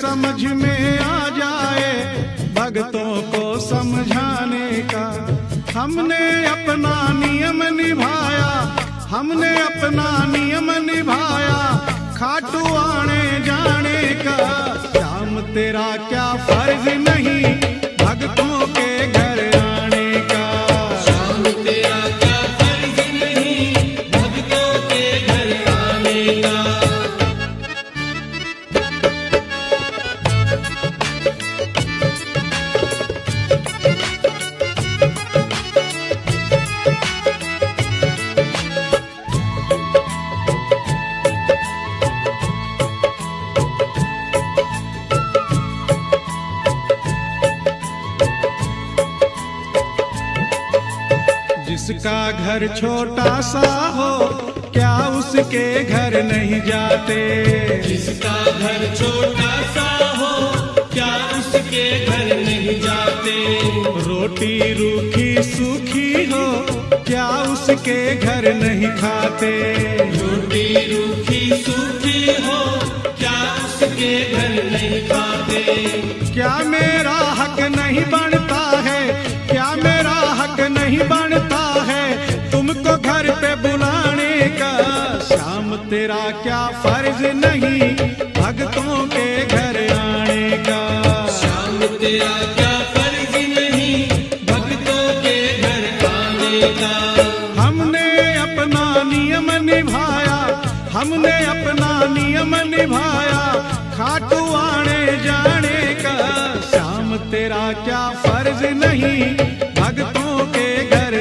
समझ में आ जाए भक्तों को समझाने का। हमने अपना नियम निभाया, हमने अपना नियम निभाया, खाटू आने जाने का। श्याम तेरा क्या फ़र्ज़ नहीं जिसका घर छोटा सा हो क्या उसके घर नहीं जाते? जिसका घर छोटा सा हो क्या उसके घर नहीं जाते? रोटी रूखी सूखी हो क्या उसके घर नहीं खाते? रोटी रूखी सूखी हो क्या उसके घर नहीं खाते? क्या मेरा हक नहीं बनता है? क्या मेरा हक नहीं बनता? शाम तेरा क्या फ़र्ज़ नहीं? भक्तों के घर आने का। शाम तेरा क्या फ़र्ज़ नहीं? भक्तों के घर आने का। हमने अपना नियम निभाया हमने अपना नियम निभाया खाटू आने जाने का। शाम तेरा क्या फ़र्ज़ नहीं? भगतों के घर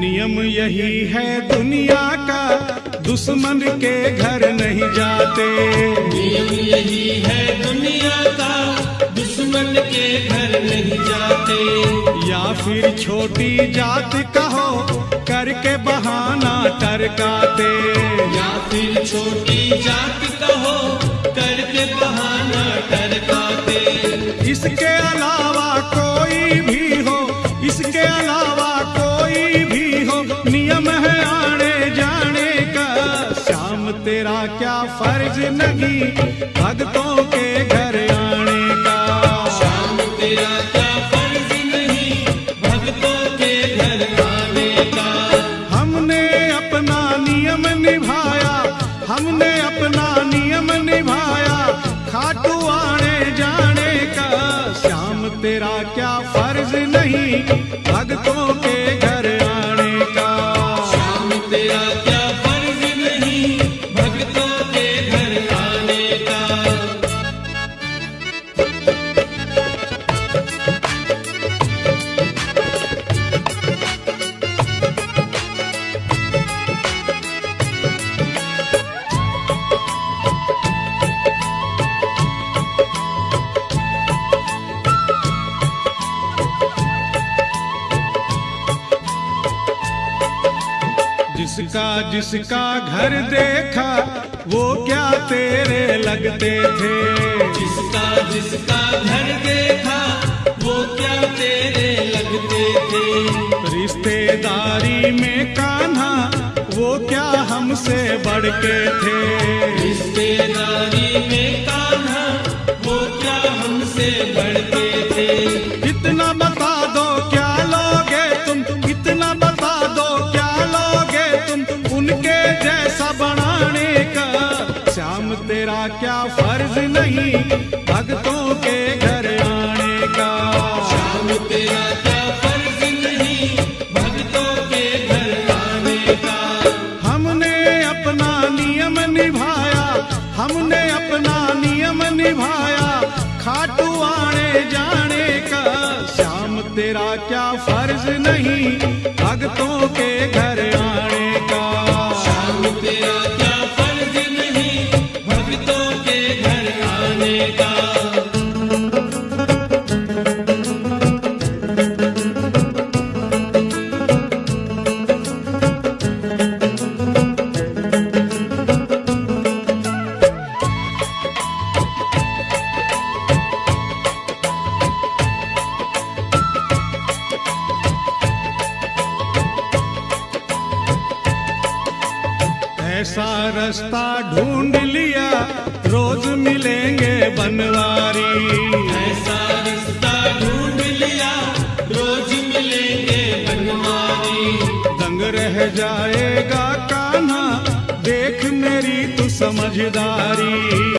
नियम यही है दुनिया का। दुश्मन के घर नहीं जाते। नियम यही है दुनिया का। दुश्मन के घर नहीं जाते। या फिर छोटी जात कहो करके बहाना टरकाते। या फिर छोटी जात कहो तेरा क्या फ़र्ज़ नहीं? भक्तों के घर आने का। शाम तेरा क्या फ़र्ज़ नहीं? भक्तों के घर आने का। हमने अपना नियम निभाया हमने अपना नियम निभाया खाटू आने जाने का। श्याम तेरा क्या फ़र्ज़ नहीं? भक्तों जिसका जिसका घर देखा वो क्या तेरे लगते थे? जिसका जिसका घर देखा वो क्या तेरे लगते थे? रिश्तेदारी में कान्हा वो क्या हमसे बढ़ के थे? रिश्तेदारी में जैसा बनाने का। श्याम तेरा क्या फ़र्ज़ नहीं भक्तों के घर आने का? शाम तेरा क्या फ़र्ज़ नहीं भक्तों के घर आने का? हमने अपना नियम निभाया हमने अपना नियम निभाया खाटू आने जाने का। श्याम तेरा क्या फ़र्ज़ नहीं ऐसा रास्ता ढूंढ लिया रोज मिलेंगे बनवारी। ऐसा रास्ता ढूंढ लिया रोज मिलेंगे बनवारी। दंग रह जाएगा काना देख मेरी तू समझदारी।